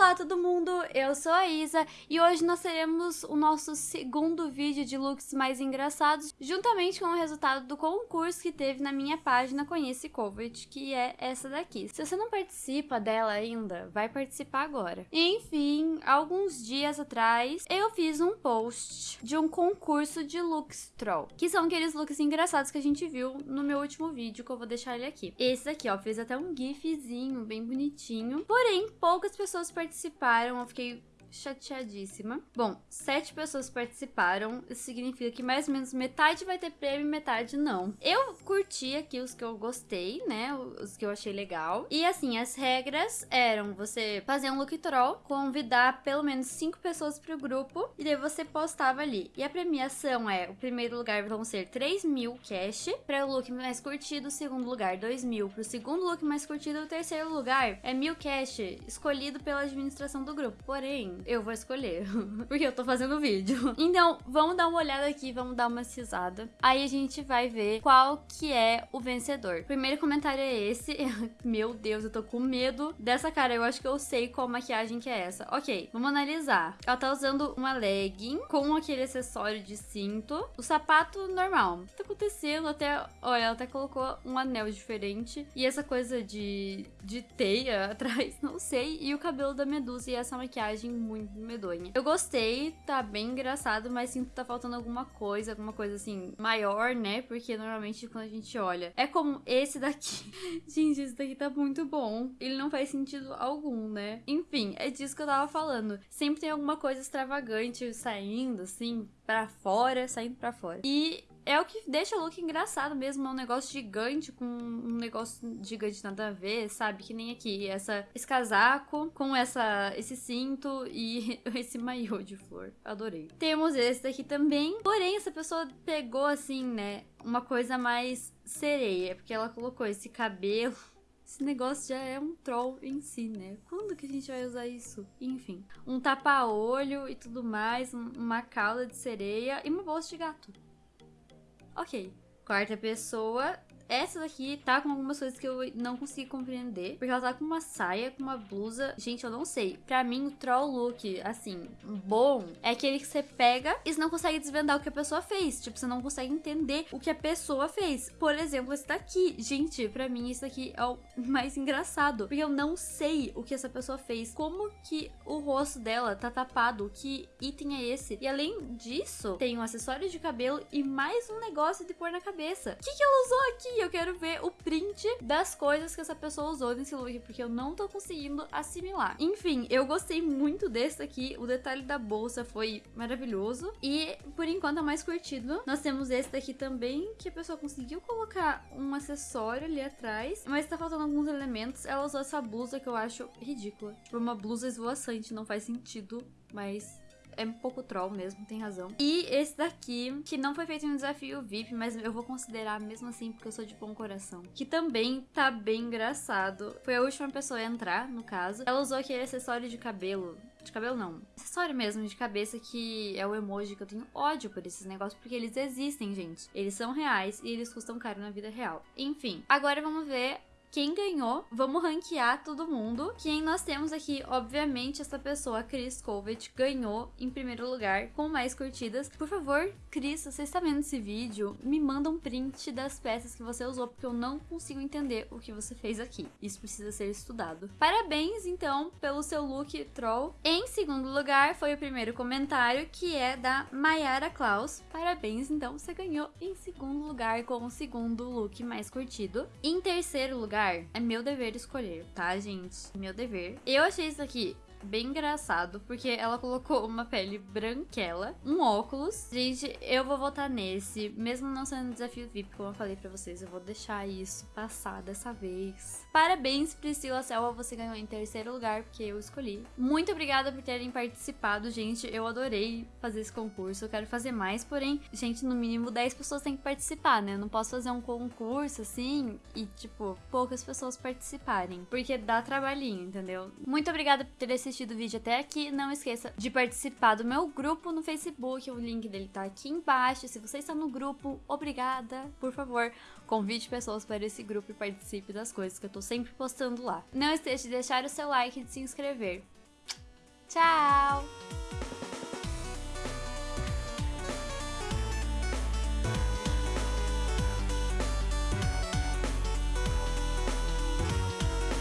Olá todo mundo, eu sou a Isa e hoje nós teremos o nosso segundo vídeo de looks mais engraçados, juntamente com o resultado do concurso que teve na minha página Conhece Covet, que é essa daqui. Se você não participa dela ainda, vai participar agora. Enfim, alguns dias atrás eu fiz um post de um concurso de looks troll, que são aqueles looks engraçados que a gente viu no meu último vídeo, que eu vou deixar ele aqui. Esse daqui, ó, fez até um gifzinho bem bonitinho, porém poucas pessoas participaram participaram, eu fiquei chateadíssima. Bom, sete pessoas participaram, isso significa que mais ou menos metade vai ter prêmio e metade não. Eu curti aqui os que eu gostei, né, os que eu achei legal. E assim, as regras eram você fazer um look troll, convidar pelo menos cinco pessoas pro grupo, e daí você postava ali. E a premiação é, o primeiro lugar vão ser 3 mil cash para o look mais curtido, o segundo lugar 2 mil pro segundo look mais curtido, o terceiro lugar é mil cash, escolhido pela administração do grupo. Porém, eu vou escolher, porque eu tô fazendo vídeo. Então, vamos dar uma olhada aqui, vamos dar uma cisada. Aí a gente vai ver qual que é o vencedor. Primeiro comentário é esse. Meu Deus, eu tô com medo dessa cara. Eu acho que eu sei qual maquiagem que é essa. Ok, vamos analisar. Ela tá usando uma legging com aquele acessório de cinto. O sapato normal. O que tá acontecendo? Até, olha, ela até colocou um anel diferente. E essa coisa de, de teia atrás, não sei. E o cabelo da Medusa e essa maquiagem muito medonha. Eu gostei, tá bem engraçado, mas sinto que tá faltando alguma coisa, alguma coisa assim, maior, né? Porque normalmente quando a gente olha, é como esse daqui. gente, esse daqui tá muito bom. Ele não faz sentido algum, né? Enfim, é disso que eu tava falando. Sempre tem alguma coisa extravagante saindo, assim, para fora, saindo para fora. E é o que deixa o look engraçado mesmo. É um negócio gigante com um negócio gigante nada a ver, sabe? Que nem aqui. Essa, esse casaco com essa, esse cinto e esse maiô de flor. Adorei. Temos esse daqui também. Porém, essa pessoa pegou assim, né? Uma coisa mais sereia. Porque ela colocou esse cabelo. Esse negócio já é um troll em si, né? Quando que a gente vai usar isso? Enfim, um tapa-olho e tudo mais, uma cauda de sereia e uma bolsa de gato. Ok. Quarta pessoa essa daqui tá com algumas coisas que eu não consigo compreender. Porque ela tá com uma saia, com uma blusa. Gente, eu não sei. Pra mim, o troll look, assim, bom, é aquele que você pega e você não consegue desvendar o que a pessoa fez. Tipo, você não consegue entender o que a pessoa fez. Por exemplo, esse daqui. Gente, pra mim, isso daqui é o mais engraçado. Porque eu não sei o que essa pessoa fez. Como que o rosto dela tá tapado? Que item é esse? E além disso, tem um acessório de cabelo e mais um negócio de pôr na cabeça. O que, que ela usou aqui? Eu quero ver o print das coisas que essa pessoa usou nesse look, porque eu não tô conseguindo assimilar. Enfim, eu gostei muito desse aqui, o detalhe da bolsa foi maravilhoso. E, por enquanto, é mais curtido. Nós temos esse daqui também, que a pessoa conseguiu colocar um acessório ali atrás, mas tá faltando alguns elementos. Ela usou essa blusa que eu acho ridícula. Tipo, uma blusa esvoaçante, não faz sentido, mas é um pouco troll mesmo, tem razão. E esse daqui, que não foi feito em um desafio VIP, mas eu vou considerar mesmo assim porque eu sou de bom coração. Que também tá bem engraçado. Foi a última pessoa a entrar, no caso. Ela usou aquele acessório de cabelo de cabelo não, acessório mesmo de cabeça que é o emoji que eu tenho ódio por esses negócios porque eles existem, gente. Eles são reais e eles custam caro na vida real. Enfim, agora vamos ver quem ganhou. Vamos ranquear todo mundo. Quem nós temos aqui, obviamente, essa pessoa, Chris Covet, ganhou em primeiro lugar com mais curtidas. Por favor, Cris, você está vendo esse vídeo? Me manda um print das peças que você usou, porque eu não consigo entender o que você fez aqui. Isso precisa ser estudado. Parabéns, então, pelo seu look troll. Em segundo lugar, foi o primeiro comentário, que é da Mayara Klaus. Parabéns, então, você ganhou em segundo lugar com o segundo look mais curtido. Em terceiro lugar, lugar, é meu dever escolher, tá, gente? Meu dever. Eu achei isso aqui bem engraçado, porque ela colocou uma pele branquela, um óculos. Gente, eu vou votar nesse, mesmo não sendo desafio VIP, como eu falei pra vocês, eu vou deixar isso passar dessa vez. Parabéns, Priscila Selva, você ganhou em terceiro lugar, porque eu escolhi. Muito obrigada por terem participado, gente, eu adorei fazer esse concurso, eu quero fazer mais, porém, gente, no mínimo 10 pessoas têm que participar, né? Eu não posso fazer um concurso assim e, tipo, poucas pessoas participarem, porque dá trabalhinho, entendeu? Muito obrigada por ter assistido assistido o vídeo até aqui, não esqueça de participar do meu grupo no Facebook, o link dele tá aqui embaixo. Se você está no grupo, obrigada, por favor, convide pessoas para esse grupo e participe das coisas que eu tô sempre postando lá. Não esqueça de deixar o seu like e de se inscrever. Tchau!